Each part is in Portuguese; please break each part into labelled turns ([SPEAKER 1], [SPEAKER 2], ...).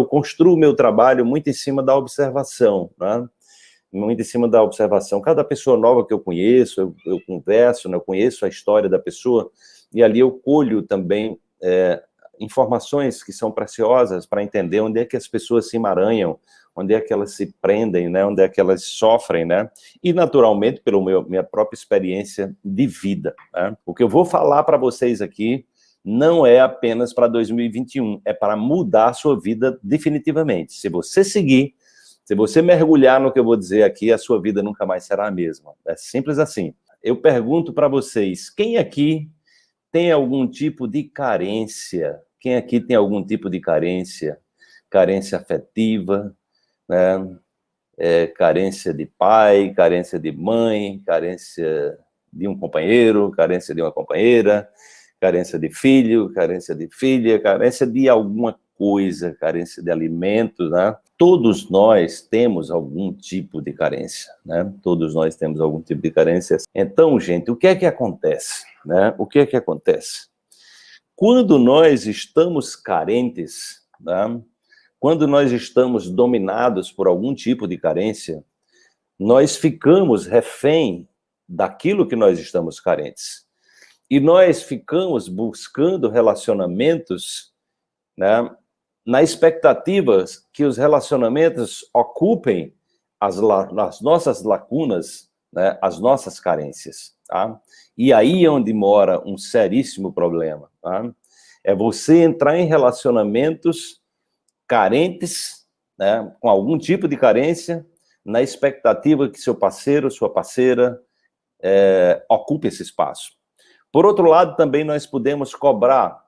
[SPEAKER 1] eu construo meu trabalho muito em cima da observação, né? muito em cima da observação. Cada pessoa nova que eu conheço, eu, eu converso, né? eu conheço a história da pessoa, e ali eu colho também é, informações que são preciosas para entender onde é que as pessoas se emaranham, onde é que elas se prendem, né? onde é que elas sofrem, né? e naturalmente pela minha própria experiência de vida. Né? O que eu vou falar para vocês aqui não é apenas para 2021, é para mudar a sua vida definitivamente. Se você seguir, se você mergulhar no que eu vou dizer aqui, a sua vida nunca mais será a mesma. É simples assim. Eu pergunto para vocês, quem aqui tem algum tipo de carência? Quem aqui tem algum tipo de carência? Carência afetiva, né? É, carência de pai, carência de mãe, carência de um companheiro, carência de uma companheira, carência de filho, carência de filha, carência de alguma coisa, carência de alimentos, né? Todos nós temos algum tipo de carência, né? Todos nós temos algum tipo de carência. Então, gente, o que é que acontece, né? O que é que acontece? Quando nós estamos carentes, né? Quando nós estamos dominados por algum tipo de carência, nós ficamos refém daquilo que nós estamos carentes. E nós ficamos buscando relacionamentos, né, na expectativa que os relacionamentos ocupem as, as nossas lacunas, né, as nossas carências, tá? E aí é onde mora um seríssimo problema, tá? É você entrar em relacionamentos carentes, né, com algum tipo de carência, na expectativa que seu parceiro, sua parceira, é, ocupe esse espaço. Por outro lado, também nós podemos cobrar,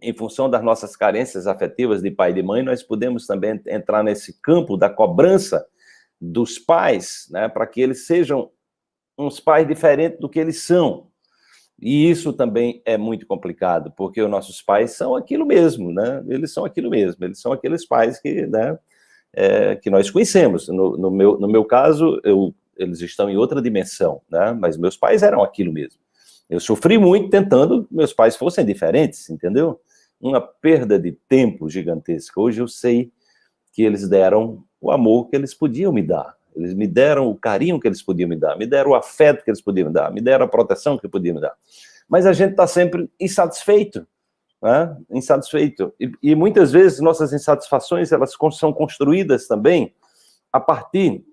[SPEAKER 1] em função das nossas carências afetivas de pai e de mãe, nós podemos também entrar nesse campo da cobrança dos pais, né, para que eles sejam uns pais diferentes do que eles são. E isso também é muito complicado, porque os nossos pais são aquilo mesmo, né? Eles são aquilo mesmo, eles são aqueles pais que, né, é, que nós conhecemos. No, no, meu, no meu caso, eu, eles estão em outra dimensão, né? Mas meus pais eram aquilo mesmo. Eu sofri muito tentando que meus pais fossem diferentes, entendeu? Uma perda de tempo gigantesca. Hoje eu sei que eles deram o amor que eles podiam me dar. Eles me deram o carinho que eles podiam me dar, me deram o afeto que eles podiam me dar, me deram a proteção que podiam me dar. Mas a gente está sempre insatisfeito, né? insatisfeito. E, e, muitas vezes nossas insatisfações elas são construídas também a partir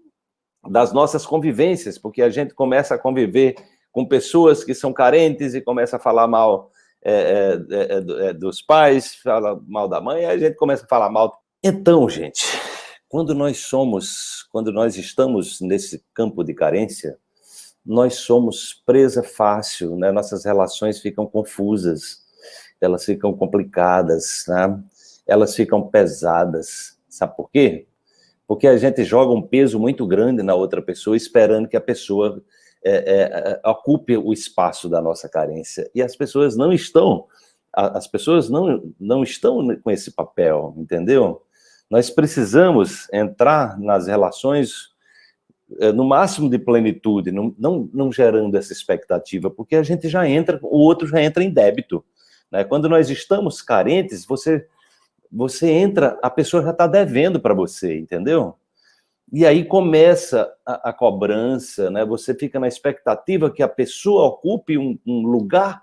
[SPEAKER 1] das nossas convivências, porque a gente começa a conviver com pessoas que são carentes e começa a falar mal é, é, é, é, dos pais, fala mal da mãe, aí a gente começa a falar mal. Então, gente, quando nós somos, quando nós estamos nesse campo de carência, nós somos presa fácil, né? nossas relações ficam confusas, elas ficam complicadas, né? elas ficam pesadas. Sabe por quê? Porque a gente joga um peso muito grande na outra pessoa, esperando que a pessoa é, é, é, ocupe o espaço da nossa carência. E as pessoas não estão, as pessoas não, não estão com esse papel, entendeu? Nós precisamos entrar nas relações é, no máximo de plenitude, não, não, não gerando essa expectativa, porque a gente já entra, o outro já entra em débito. Né? Quando nós estamos carentes, você, você entra, a pessoa já está devendo para você, entendeu? E aí começa a, a, cobrança, né? Você fica na expectativa que a pessoa ocupe um, um, lugar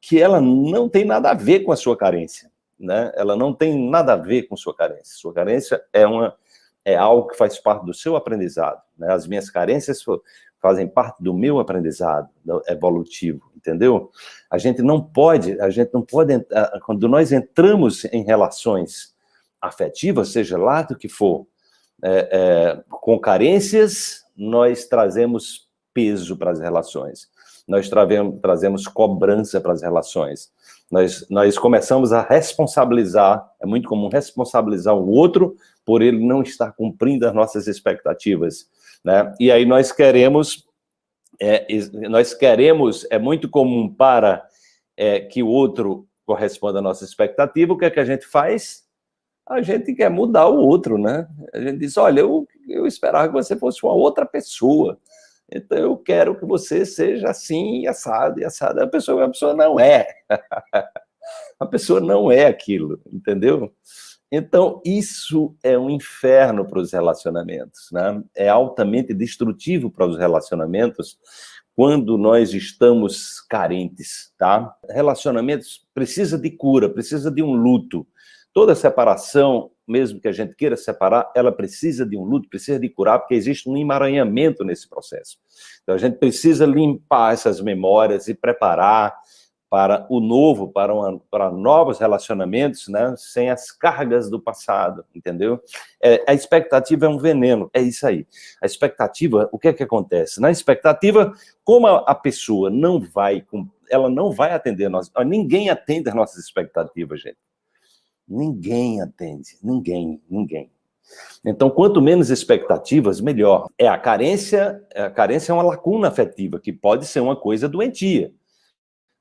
[SPEAKER 1] que ela não tem nada a ver com a sua carência, né? Ela não tem nada a ver com sua carência. Sua carência é uma é algo que faz parte do seu aprendizado, né? As minhas carências fazem parte do meu aprendizado evolutivo, entendeu? A gente não pode, a gente não pode, quando nós entramos em relações afetivas, seja lá do que for, é, é, com carências, nós trazemos peso para as relações. Nós trazemos, trazemos cobrança para as relações. Nós, nós começamos a responsabilizar, é muito comum responsabilizar o outro por ele não estar cumprindo as nossas expectativas. Né? E aí nós queremos, é, nós queremos, é muito comum para é, que o outro corresponda à nossa expectativa, o que é que a gente faz? A gente quer mudar o outro, né? A gente diz, olha, eu, eu esperava que você fosse uma outra pessoa, então eu quero que você seja assim, assado e assado. A pessoa, a pessoa não é. a pessoa não é aquilo, entendeu? Então, isso é um inferno para os relacionamentos, né? É altamente destrutivo para os relacionamentos quando nós estamos carentes, tá? Relacionamentos precisa de cura, precisa de um luto. Toda separação, mesmo que a gente queira separar, ela precisa de um luto, precisa de curar, porque existe um emaranhamento nesse processo. Então a gente precisa limpar essas memórias e preparar para o novo, para, uma, para novos relacionamentos, né, sem as cargas do passado, entendeu? É, a expectativa é um veneno, é isso aí. A expectativa, o que é que acontece? Na expectativa, como a, a pessoa não vai, ela não vai atender, nós, ninguém atende as nossas expectativas, gente. Ninguém atende, ninguém, ninguém. Então, quanto menos expectativas, melhor. É a carência, a carência é uma lacuna afetiva, que pode ser uma coisa doentia.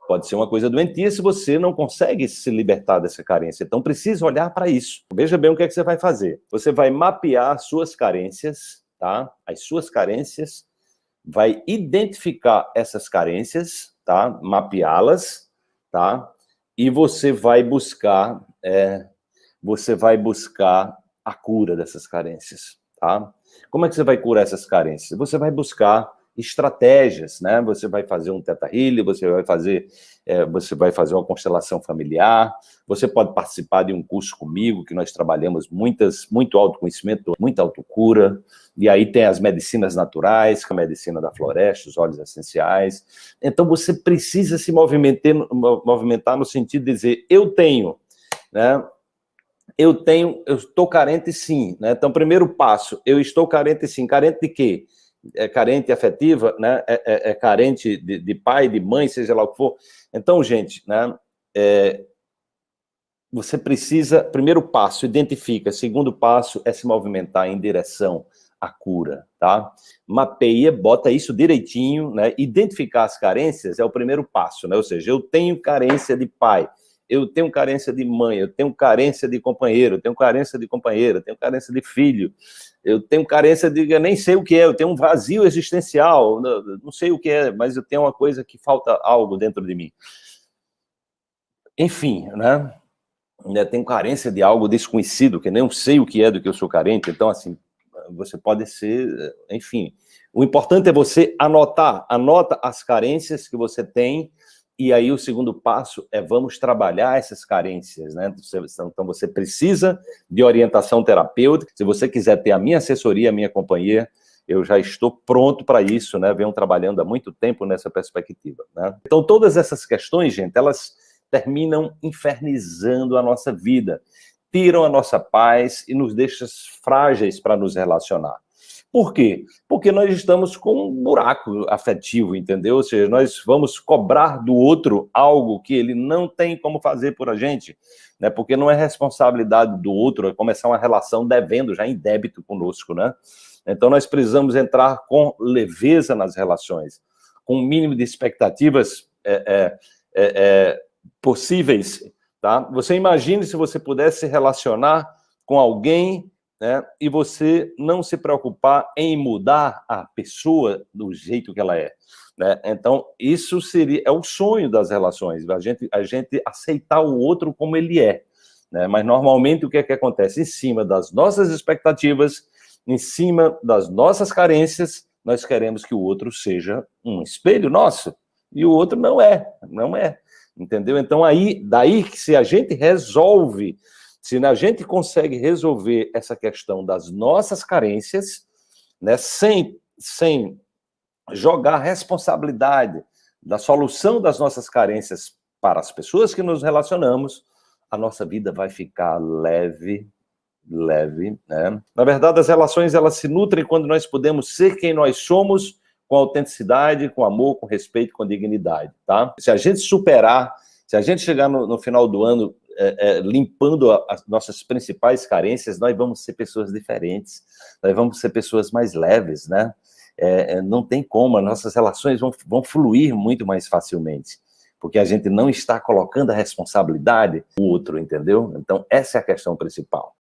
[SPEAKER 1] Pode ser uma coisa doentia se você não consegue se libertar dessa carência. Então, precisa olhar para isso. Veja bem o que, é que você vai fazer. Você vai mapear as suas carências, tá? As suas carências, vai identificar essas carências, tá? Mapeá-las, tá? E você vai buscar, é, você vai buscar a cura dessas carências, tá? Como é que você vai curar essas carências? Você vai buscar estratégias, né? Você vai fazer um teta healing, você vai fazer, é, você vai fazer uma constelação familiar, você pode participar de um curso comigo, que nós trabalhamos muitas, muito autoconhecimento, muita autocura, e aí tem as medicinas naturais, é a medicina da floresta, os óleos essenciais. Então você precisa se movimentar, movimentar no sentido de dizer, eu tenho, né? Eu tenho, eu estou carente sim, né? Então, primeiro passo, eu estou carente sim. Carente de quê? É carente afetiva, né? é, é, é carente de, de, pai, de mãe, seja lá o que for. Então, gente, né? É, você precisa, primeiro passo, identifica, segundo passo é se movimentar em direção à cura, tá? Mapeia, bota isso direitinho, né? Identificar as carências é o primeiro passo, né? Ou seja, eu tenho carência de pai, eu tenho carência de mãe, eu tenho carência de companheiro, eu tenho carência de companheira, eu tenho carência de filho, eu tenho carência de, eu nem sei o que é, eu tenho um vazio existencial, não sei o que é, mas eu tenho uma coisa que falta algo dentro de mim. Enfim, né? Eu tenho carência de algo desconhecido, que nem sei o que é do que eu sou carente, então assim, você pode ser, enfim. O importante é você anotar, anota as carências que você tem, e aí o segundo passo é vamos trabalhar essas carências, né? Então você precisa de orientação terapêutica. Se você quiser ter a minha assessoria, a minha companhia, eu já estou pronto para isso, né? Venho trabalhando há muito tempo nessa perspectiva, né? Então todas essas questões, gente, elas terminam infernizando a nossa vida, tiram a nossa paz e nos deixam frágeis para nos relacionar. Por quê? Porque nós estamos com um buraco afetivo, entendeu? Ou seja, nós vamos cobrar do outro algo que ele não tem como fazer por a gente, né? Porque não é responsabilidade do outro é começar uma relação devendo, já em débito conosco, né? Então nós precisamos entrar com leveza nas relações, com o mínimo de expectativas é, é, é, é, possíveis, tá? Você imagine se você pudesse se relacionar com alguém né? e você não se preocupar em mudar a pessoa do jeito que ela é. Né? Então, isso seria é o sonho das relações, a gente, a gente aceitar o outro como ele é. Né? Mas, normalmente, o que é que acontece? Em cima das nossas expectativas, em cima das nossas carências, nós queremos que o outro seja um espelho nosso, e o outro não é, não é, entendeu? Então, aí, daí que se a gente resolve se a gente consegue resolver essa questão das nossas carências, né, sem, sem jogar responsabilidade da solução das nossas carências para as pessoas que nos relacionamos, a nossa vida vai ficar leve, leve, né? Na verdade, as relações, elas se nutrem quando nós podemos ser quem nós somos, com autenticidade, com amor, com respeito, com dignidade, tá? Se a gente superar, se a gente chegar no, no final do ano é, é, limpando a, as nossas principais carências, nós vamos ser pessoas diferentes, nós vamos ser pessoas mais leves, né? É, é, não tem como, as nossas relações vão, vão fluir muito mais facilmente, porque a gente não está colocando a responsabilidade no outro, entendeu? Então, essa é a questão principal.